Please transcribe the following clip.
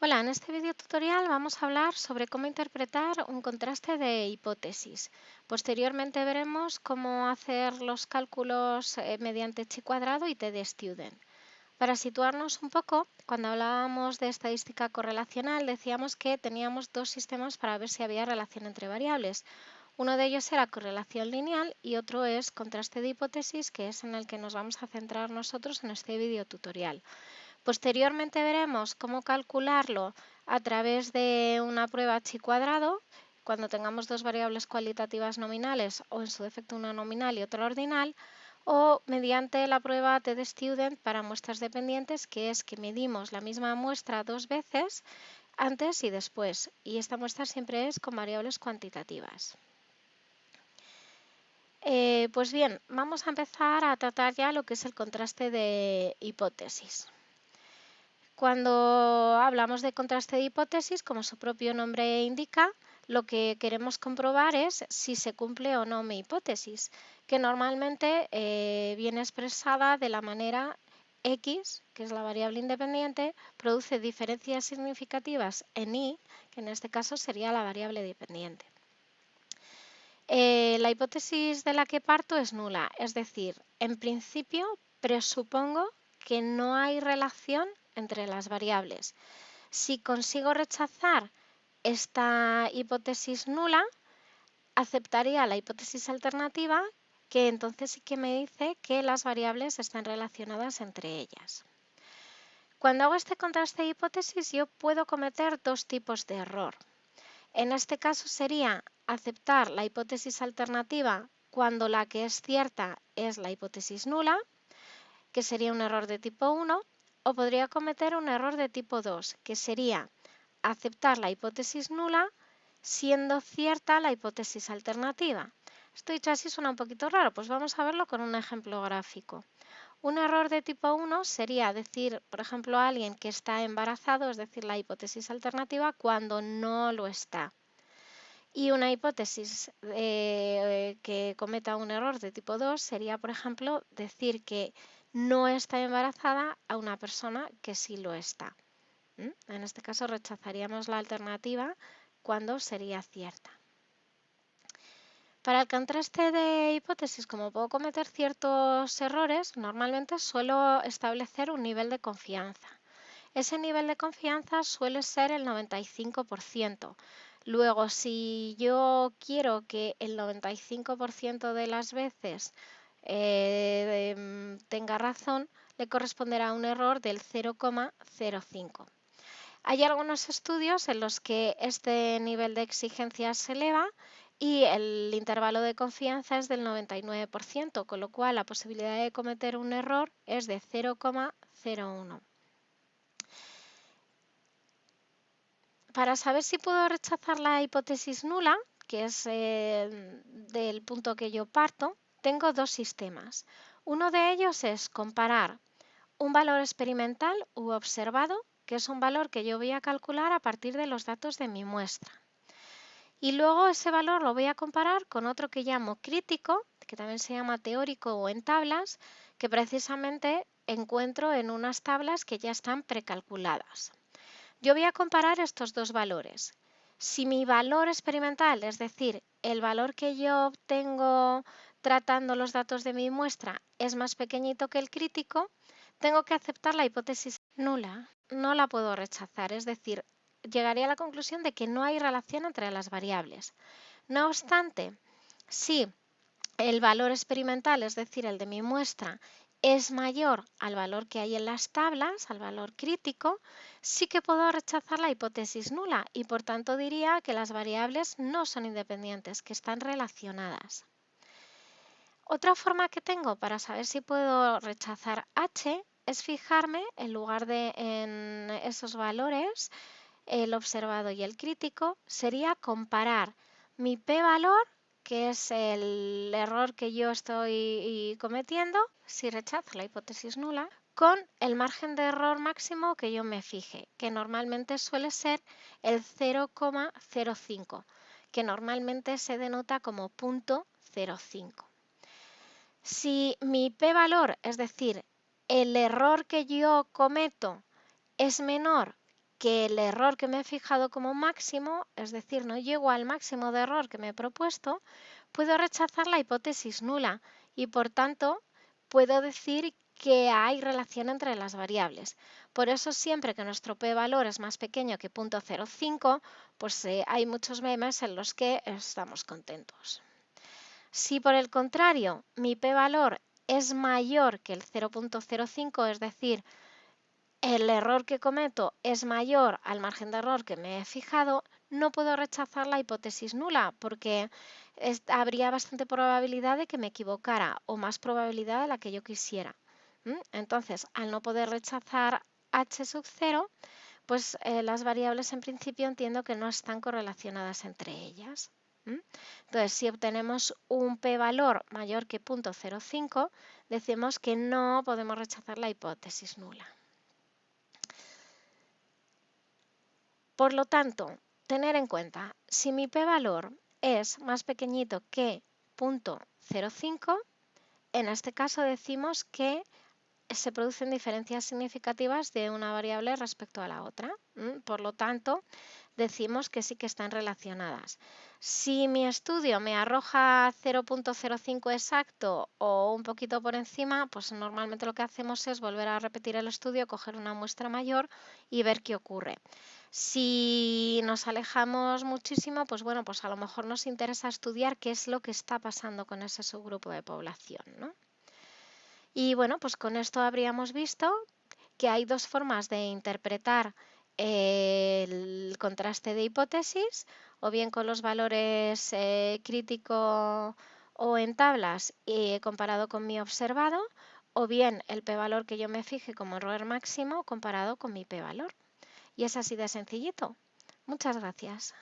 Hola, en este video tutorial vamos a hablar sobre cómo interpretar un contraste de hipótesis. Posteriormente veremos cómo hacer los cálculos eh, mediante chi cuadrado y t de student. Para situarnos un poco, cuando hablábamos de estadística correlacional decíamos que teníamos dos sistemas para ver si había relación entre variables. Uno de ellos era correlación lineal y otro es contraste de hipótesis, que es en el que nos vamos a centrar nosotros en este video tutorial. Posteriormente veremos cómo calcularlo a través de una prueba chi cuadrado, cuando tengamos dos variables cualitativas nominales o en su defecto una nominal y otra ordinal, o mediante la prueba t student para muestras dependientes, que es que medimos la misma muestra dos veces antes y después, y esta muestra siempre es con variables cuantitativas. Eh, pues bien, vamos a empezar a tratar ya lo que es el contraste de hipótesis. Cuando hablamos de contraste de hipótesis, como su propio nombre indica, lo que queremos comprobar es si se cumple o no mi hipótesis, que normalmente eh, viene expresada de la manera x, que es la variable independiente, produce diferencias significativas en y, que en este caso sería la variable dependiente. Eh, la hipótesis de la que parto es nula, es decir, en principio presupongo que no hay relación entre las variables. Si consigo rechazar esta hipótesis nula, aceptaría la hipótesis alternativa que entonces sí que me dice que las variables están relacionadas entre ellas. Cuando hago este contraste de hipótesis yo puedo cometer dos tipos de error. En este caso sería aceptar la hipótesis alternativa cuando la que es cierta es la hipótesis nula, que sería un error de tipo 1, o podría cometer un error de tipo 2, que sería aceptar la hipótesis nula siendo cierta la hipótesis alternativa. Esto dicho así suena un poquito raro, pues vamos a verlo con un ejemplo gráfico. Un error de tipo 1 sería decir, por ejemplo, a alguien que está embarazado, es decir, la hipótesis alternativa, cuando no lo está. Y una hipótesis eh, que cometa un error de tipo 2 sería, por ejemplo, decir que no está embarazada a una persona que sí lo está. En este caso rechazaríamos la alternativa cuando sería cierta. Para el contraste de hipótesis, como puedo cometer ciertos errores, normalmente suelo establecer un nivel de confianza. Ese nivel de confianza suele ser el 95%. Luego, si yo quiero que el 95% de las veces eh, mm, tenga razón, le corresponderá un error del 0,05. Hay algunos estudios en los que este nivel de exigencia se eleva y el intervalo de confianza es del 99%, con lo cual la posibilidad de cometer un error es de 0,01. Para saber si puedo rechazar la hipótesis nula, que es eh, del punto que yo parto, tengo dos sistemas. Uno de ellos es comparar un valor experimental u observado, que es un valor que yo voy a calcular a partir de los datos de mi muestra. Y luego ese valor lo voy a comparar con otro que llamo crítico, que también se llama teórico o en tablas, que precisamente encuentro en unas tablas que ya están precalculadas. Yo voy a comparar estos dos valores. Si mi valor experimental, es decir, el valor que yo obtengo tratando los datos de mi muestra es más pequeñito que el crítico, tengo que aceptar la hipótesis nula. No la puedo rechazar, es decir, llegaría a la conclusión de que no hay relación entre las variables. No obstante, si el valor experimental, es decir, el de mi muestra, es mayor al valor que hay en las tablas, al valor crítico, sí que puedo rechazar la hipótesis nula y por tanto diría que las variables no son independientes, que están relacionadas. Otra forma que tengo para saber si puedo rechazar h es fijarme en lugar de en esos valores, el observado y el crítico, sería comparar mi p-valor, que es el error que yo estoy cometiendo, si rechazo la hipótesis nula, con el margen de error máximo que yo me fije, que normalmente suele ser el 0,05, que normalmente se denota como punto 0,5. Si mi p-valor, es decir, el error que yo cometo es menor que el error que me he fijado como máximo, es decir, no llego al máximo de error que me he propuesto, puedo rechazar la hipótesis nula y por tanto puedo decir que hay relación entre las variables. Por eso siempre que nuestro p-valor es más pequeño que 0.05, pues eh, hay muchos memes en los que estamos contentos. Si por el contrario mi p-valor es mayor que el 0.05, es decir, el error que cometo es mayor al margen de error que me he fijado, no puedo rechazar la hipótesis nula porque habría bastante probabilidad de que me equivocara o más probabilidad de la que yo quisiera. Entonces, al no poder rechazar h sub 0, pues eh, las variables en principio entiendo que no están correlacionadas entre ellas. Entonces, si obtenemos un p-valor mayor que 0.05, decimos que no podemos rechazar la hipótesis nula. Por lo tanto, tener en cuenta, si mi p-valor es más pequeñito que 0.05, en este caso decimos que se producen diferencias significativas de una variable respecto a la otra. Por lo tanto, decimos que sí que están relacionadas. Si mi estudio me arroja 0.05 exacto o un poquito por encima, pues normalmente lo que hacemos es volver a repetir el estudio, coger una muestra mayor y ver qué ocurre. Si nos alejamos muchísimo, pues bueno, pues a lo mejor nos interesa estudiar qué es lo que está pasando con ese subgrupo de población. ¿no? Y bueno, pues con esto habríamos visto que hay dos formas de interpretar el contraste de hipótesis, o bien con los valores eh, crítico o en tablas y comparado con mi observado, o bien el p-valor que yo me fije como error máximo comparado con mi p-valor. Y es así de sencillito. Muchas gracias.